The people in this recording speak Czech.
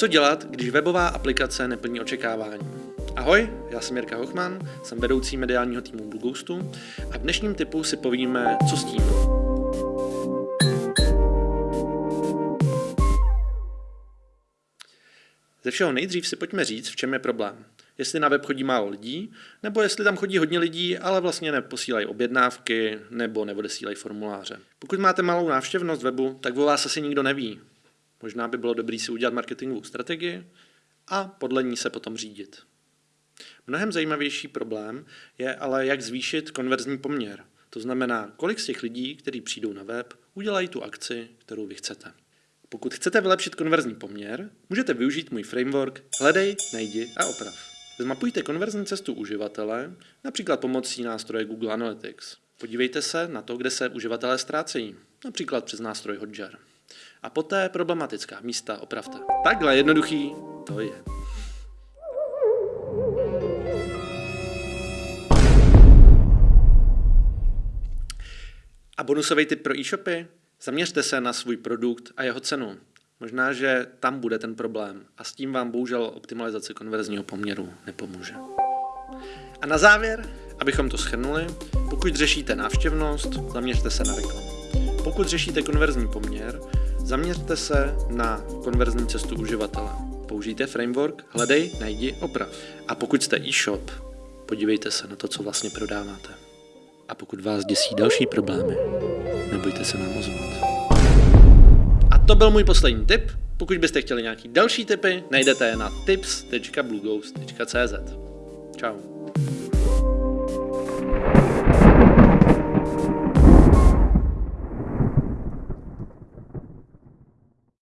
Co dělat, když webová aplikace neplní očekávání? Ahoj, já jsem Jirka Hochman, jsem vedoucí mediálního týmu Blue Ghostu a v dnešním typu si povíme, co s tím. Ze všeho nejdřív si pojďme říct, v čem je problém. Jestli na web chodí málo lidí, nebo jestli tam chodí hodně lidí, ale vlastně neposílají objednávky nebo neodesílají formuláře. Pokud máte malou návštěvnost webu, tak o vás asi nikdo neví. Možná by bylo dobré si udělat marketingovou strategii a podle ní se potom řídit. Mnohem zajímavější problém je ale, jak zvýšit konverzní poměr. To znamená, kolik z těch lidí, kteří přijdou na web, udělají tu akci, kterou vy chcete. Pokud chcete vylepšit konverzní poměr, můžete využít můj framework Hledej, najdi a oprav. Zmapujte konverzní cestu uživatele, například pomocí nástroje Google Analytics. Podívejte se na to, kde se uživatelé ztrácejí, například přes nástroj Hotjar. A poté problematická místa opravte. Takhle jednoduchý to je. A bonusový tip pro e-shopy? Zaměřte se na svůj produkt a jeho cenu. Možná, že tam bude ten problém a s tím vám bohužel optimalizace konverzního poměru nepomůže. A na závěr, abychom to schrnuli, pokud řešíte návštěvnost, zaměřte se na reklamu. Pokud řešíte konverzní poměr, zaměřte se na konverzní cestu uživatele. Použijte framework, hledej, najdi, oprav. A pokud jste e-shop, podívejte se na to, co vlastně prodáváte. A pokud vás děsí další problémy, nebojte se nám ozvat. A to byl můj poslední tip. Pokud byste chtěli nějaký další tipy, najdete je na tips.blueghost.cz. Ciao.